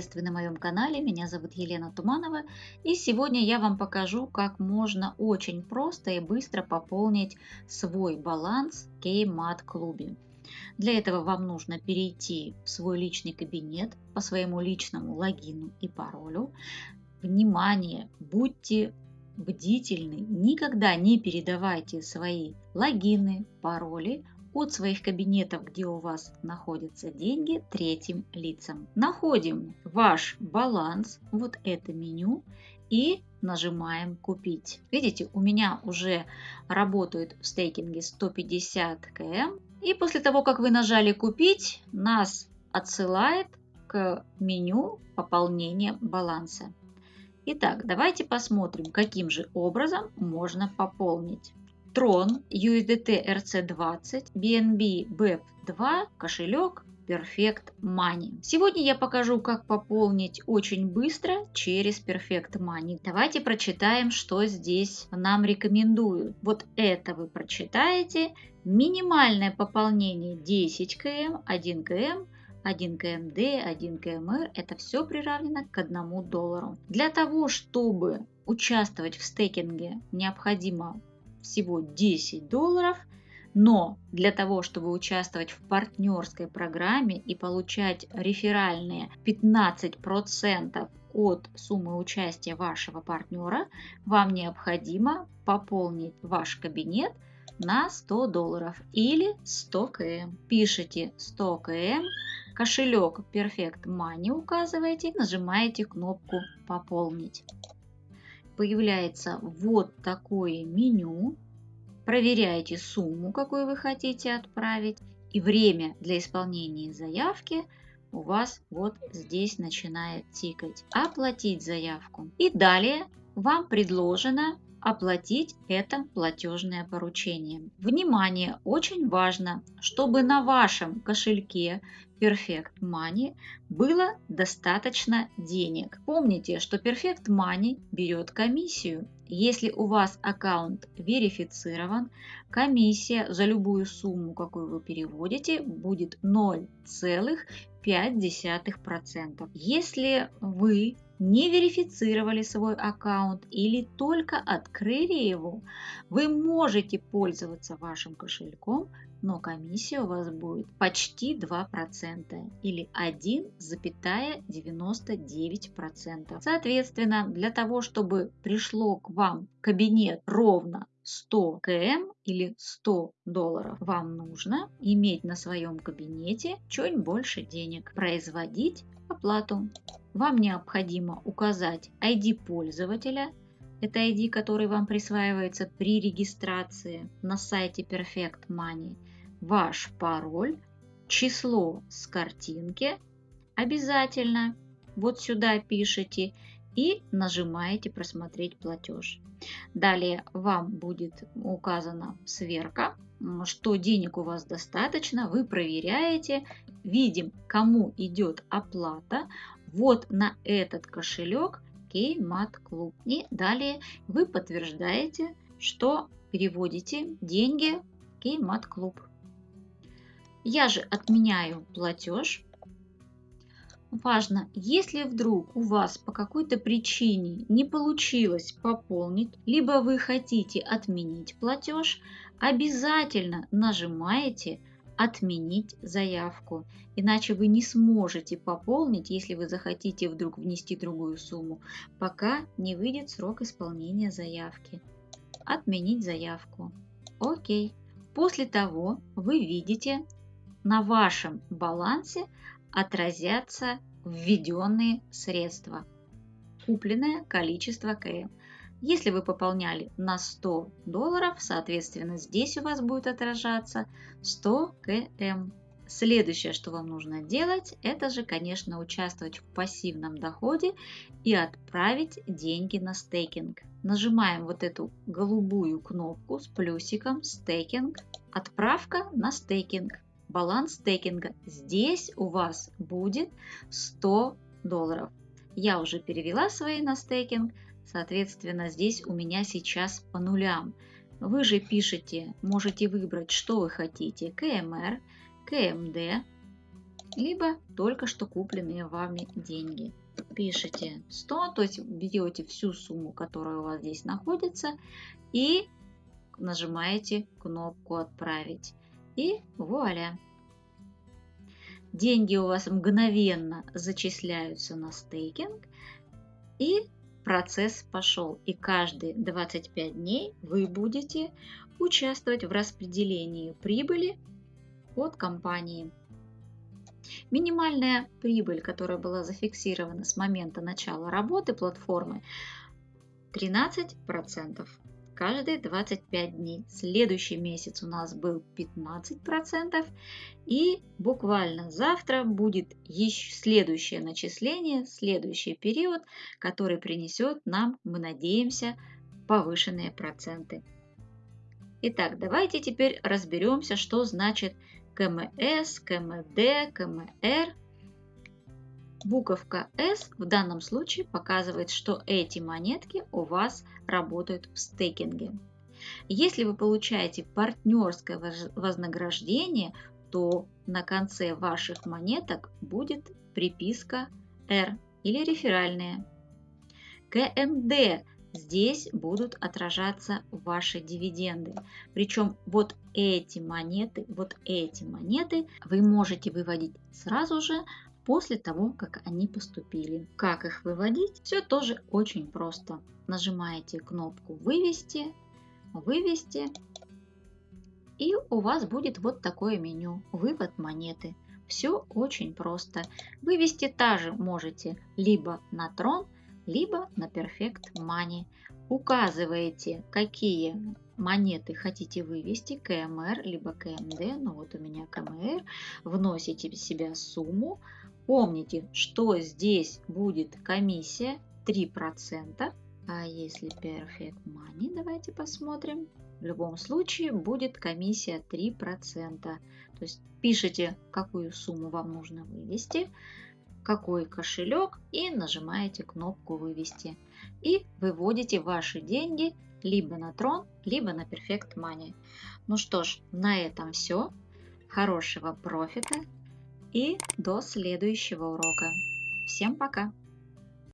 приветствую на моем канале. Меня зовут Елена Туманова. И сегодня я вам покажу, как можно очень просто и быстро пополнить свой баланс в Kmart клубе. Для этого вам нужно перейти в свой личный кабинет по своему личному логину и паролю. Внимание! Будьте бдительны, никогда не передавайте свои логины, пароли от своих кабинетов, где у вас находятся деньги, третьим лицам. Находим ваш баланс, вот это меню, и нажимаем «Купить». Видите, у меня уже работает в стейкинге 150 км. И после того, как вы нажали «Купить», нас отсылает к меню пополнения баланса. Итак, давайте посмотрим, каким же образом можно пополнить. Tron, USDT RC20, BNB BEP2, кошелек Perfect Money. Сегодня я покажу, как пополнить очень быстро через Perfect Money. Давайте прочитаем, что здесь нам рекомендуют. Вот это вы прочитаете. Минимальное пополнение 10 км, 1 км, 1 КМД, 1 КМР – это все приравнено к 1 доллару. Для того, чтобы участвовать в стейкинге, необходимо всего 10 долларов, но для того, чтобы участвовать в партнерской программе и получать реферальные 15% от суммы участия вашего партнера, вам необходимо пополнить ваш кабинет на 100 долларов или 100 км. Пишите 100 км, кошелек Perfect Money указываете, нажимаете кнопку «Пополнить» появляется вот такое меню. Проверяете сумму, какую вы хотите отправить. И время для исполнения заявки у вас вот здесь начинает тикать. Оплатить заявку. И далее вам предложено оплатить это платежное поручение. Внимание! Очень важно, чтобы на вашем кошельке Perfect Money было достаточно денег. Помните, что Perfect Money берет комиссию. Если у вас аккаунт верифицирован, комиссия за любую сумму, какую вы переводите, будет 0,5%. Если вы не верифицировали свой аккаунт или только открыли его, вы можете пользоваться вашим кошельком, но комиссия у вас будет почти 2% или 1,99%. Соответственно, для того, чтобы пришло к вам в кабинет ровно 100 км или 100 долларов, вам нужно иметь на своем кабинете чуть больше денег, производить оплату. Вам необходимо указать ID пользователя, это ID, который вам присваивается при регистрации на сайте Perfect Money, ваш пароль, число с картинки обязательно вот сюда пишите и нажимаете «Просмотреть платеж». Далее вам будет указана сверка, что денег у вас достаточно, вы проверяете, видим, кому идет оплата, вот на этот кошелек Kmat Club. И далее вы подтверждаете, что переводите деньги в Kmat Club. Я же отменяю платеж. Важно, если вдруг у вас по какой-то причине не получилось пополнить, либо вы хотите отменить платеж, обязательно нажимаете отменить заявку. Иначе вы не сможете пополнить, если вы захотите вдруг внести другую сумму, пока не выйдет срок исполнения заявки. Отменить заявку. Окей. После того вы видите на вашем балансе отразятся введенные средства. Купленное количество КМ. Если вы пополняли на 100 долларов, соответственно, здесь у вас будет отражаться 100 км. Следующее, что вам нужно делать, это же, конечно, участвовать в пассивном доходе и отправить деньги на стейкинг. Нажимаем вот эту голубую кнопку с плюсиком «Стейкинг», «Отправка на стейкинг», баланс стейкинга. Здесь у вас будет 100 долларов. Я уже перевела свои на стейкинг, Соответственно, здесь у меня сейчас по нулям. Вы же пишете, можете выбрать, что вы хотите. КМР, КМД. либо только что купленные вами деньги. Пишите 100, то есть берете всю сумму, которая у вас здесь находится, и нажимаете кнопку «Отправить». И вуаля! Деньги у вас мгновенно зачисляются на стейкинг, и процесс пошел. И каждые 25 дней вы будете участвовать в распределении прибыли от компании. Минимальная прибыль, которая была зафиксирована с момента начала работы платформы, 13% каждые 25 дней. Следующий месяц у нас был 15%. И буквально завтра будет еще следующее начисление, следующий период, который принесет нам, мы надеемся, повышенные проценты. Итак, давайте теперь разберемся, что значит КМС, КМД, КМР. Буковка S в данном случае показывает, что эти монетки у вас работают в стейкинге. Если вы получаете партнерское вознаграждение, то на конце ваших монеток будет приписка R или реферальная. КМД здесь будут отражаться ваши дивиденды. Причем вот эти монеты, вот эти монеты вы можете выводить сразу же после того, как они поступили. Как их выводить? Все тоже очень просто. Нажимаете кнопку «Вывести», «Вывести», и у вас будет вот такое меню «Вывод монеты». Все очень просто. Вывести также можете либо на Трон, либо на Perfect Money. Указываете, какие монеты хотите вывести, КМР, либо КМД, ну вот у меня КМР, вносите в себя сумму, Помните, что здесь будет комиссия 3%. А если Perfect Money, давайте посмотрим. В любом случае будет комиссия 3%. То есть пишите, какую сумму вам нужно вывести, какой кошелек и нажимаете кнопку «Вывести». И выводите ваши деньги либо на Трон, либо на Perfect Money. Ну что ж, на этом все. Хорошего профита и до следующего урока. Всем пока!